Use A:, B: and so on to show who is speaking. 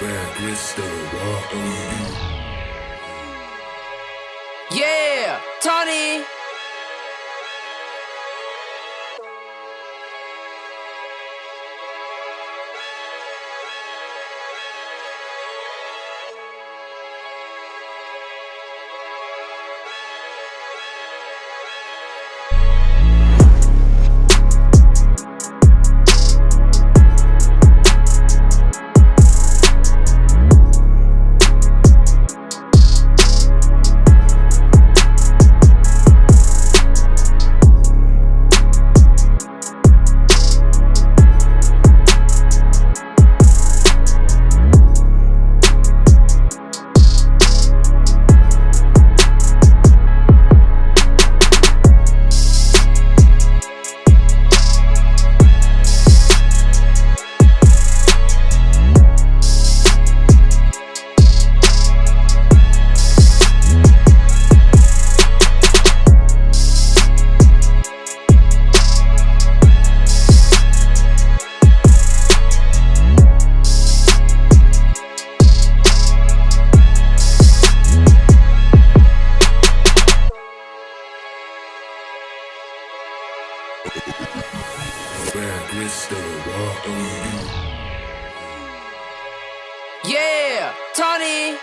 A: Red crystal, walk on you.
B: Yeah, Tony.
A: Red crystal.
B: Yeah, Tony.